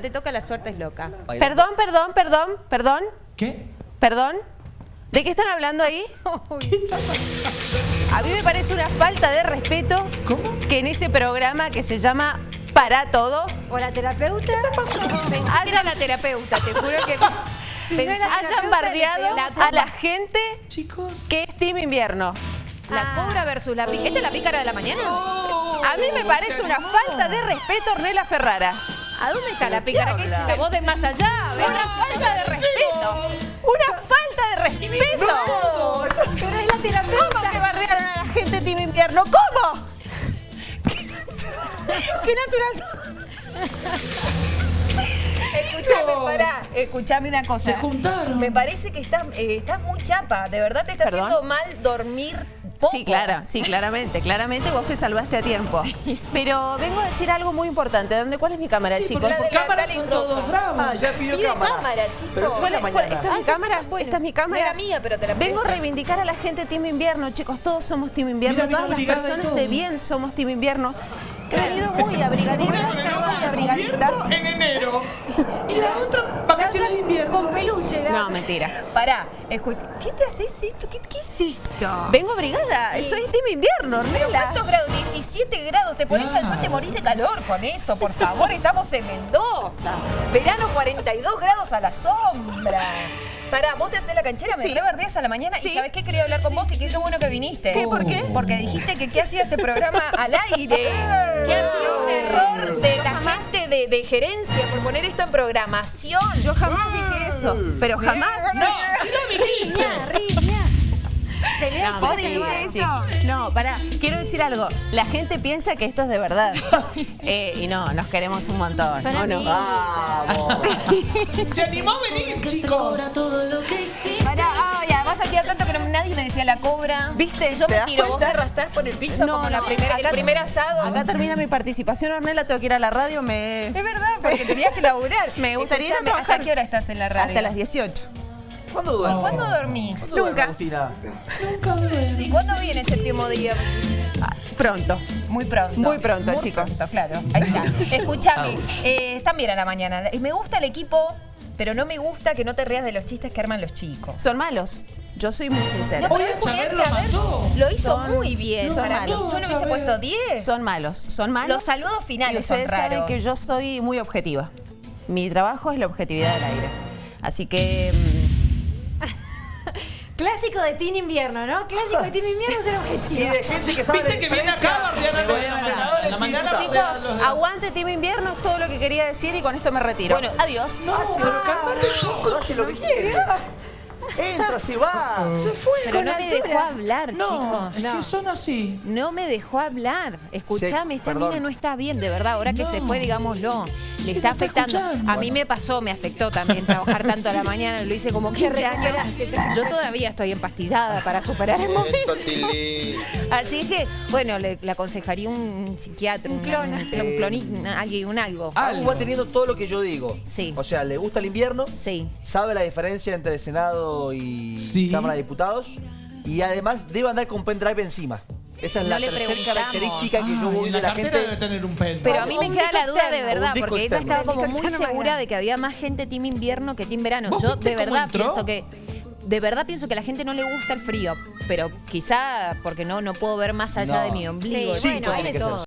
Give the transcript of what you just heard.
Te toca la suerte es loca. Perdón, perdón, perdón, perdón, ¿Qué? perdón. ¿De qué están hablando ahí? A mí me parece una falta de respeto ¿Cómo? que en ese programa que se llama Para Todo ¿O la terapeuta? ¿Qué está pasando? Pensé que era la terapeuta, te juro que... Hayan bardeado la a la gente Chicos. que es Team Invierno. La cobra versus la pícara. ¿Esta es la pícara de la mañana? A mí me parece una falta de respeto, Ornella Ferrara. ¿A dónde está la pícara? ¿Qué es la voz de más allá? Una falta de respeto. Una falta de respeto. Pero es la ¿Cómo terapeuta. que bardearon a la gente Team Invierno? ¿Cómo? Qué natural. Escuchame, pará, escuchame una cosa. Se juntaron. Me parece que estás, eh, muy chapa. De verdad te está Perdón. haciendo mal dormir poco. Sí, claro, sí, claramente, claramente vos te salvaste a tiempo. Pero vengo a decir algo muy importante. ¿Dónde, ¿Cuál es mi cámara, Sí, chicos? porque por de la cámara Dale son todos bravos. Ah, ya pidió cámara. cámara, chico. Pero fue la Bueno. ¿Esta es mi Ah, cámara? sí, bueno. ¿Esta es mi cámara? era mía, pero te la Vengo a reivindicar a la gente Team Invierno, chicos. Todos somos Team Invierno. Mira, Todas las personas de bien somos Team Invierno. He venido muy abrigadita, muy abrigadita. en enero. Y la otra, vacaciones de invierno. Con peluche. ¿no? No, mentira. Pará, escucha. ¿Qué te haces esto? ¿Qué, qué es esto? Vengo abrigada. Soy Team Invierno, ¿Pero Ornella. cuántos grados? 17 grados. Te pones al sol, te morís de calor con eso, por favor. Estamos en Mendoza. Verano 42 grados a la sombra. Pará, vos te haces la canchera, me Sí. a la mañana Sí. y ¿sabés qué? Quería hablar con vos y qué bueno que viniste. ¿Qué? ¿Por qué? Porque dijiste que qué hacía este programa al aire. Que ha sido un error de la gente de, de gerencia por poner esto en programación. Yo jamás dije eso, pero jamás. No, si lo dijiste. No, ¿Vos sí. eso? No, pará, quiero decir algo. La gente piensa que esto es de verdad. Eh, y no, nos queremos un montón. Son ¿o no? Vamos. Se animó a venir, chicos. Pará, ah, y además hacía tanto que no- nadie me decía la cobra. ¿Viste? Yo ¿Te me tiro, vos me arrastrás por el piso No, como la primera, el acá- primer asado. Acá termina mi participación, Ornella, tengo que ir a la radio, me... Es verdad, porque tenías que laburar. Me gustaría ir a Escuchame, trabajar. ¿Hasta qué hora estás en la radio? Hasta las 18. ¿Cuándo duerme? ¿Cuándo dormís? ¿Cuándo duerme, Nunca. Agustina? Nunca duermo. ¿Y cuándo viene el séptimo día? Ah, pronto. Muy pronto. Muy pronto, Muy chicos. pronto, claro. Ahí está. Escuchame, eh, están bien a la mañana. Me gusta el equipo, pero no me gusta que no te rías de los chistes que arman los chicos. Son malos. Yo soy muy sincera. No, Chávez lo mató. Lo hizo Son- muy bien. son malos. yo le hubiese puesto 10. Son malos, son malos. Los saludos finales son saben raros. que yo soy muy objetiva. Mi trabajo es la objetividad del aire. Así que... Clásico de Team Invierno, ¿no? Clásico de Team Invierno ser Y objetivo. de gente que sabe Viste que viene acá a bardear a los la y mañana, Chicos, aguante Team Invierno, es todo lo que quería decir y con esto me retiro. Bueno, adiós. Ah, sí, pero calmate un poco, hace lo que quiere. Entra, se va. Se fue Pero con no me dejó hablar, No, chicos. es que son así. No me dejó hablar. Escuchame, Sí, esta perdón. mina no está bien, de verdad. Ahora que No. se fue, digámoslo. Le está afectando. escuchando. A mí me pasó, me afectó también trabajar tanto a la mañana. Lo hice como 15 años. Yo todavía estoy empastillada para superar el momento. Así que, bueno, le, le aconsejaría un psiquiatra, un clon. un, clon- cloni- alguien, un algo. Agu va teniendo todo lo que yo digo. Sí. O sea, le gusta el invierno, Sí. sabe la diferencia entre Senado y Sí. Cámara de Diputados y además debe andar con pendrive encima. Esa es No la tercera característica que yo Ah, voy la la gente. debe tener un pen. Pero a mí me queda la duda de verdad, porque ella estaba como muy segura de que había más gente team invierno que team verano. ¿Vos Yo de verdad entró? pienso que de verdad pienso que a la gente no le gusta el frío, pero quizá porque no no puedo ver más allá No. de mi ombligo. Bueno, hay de todo.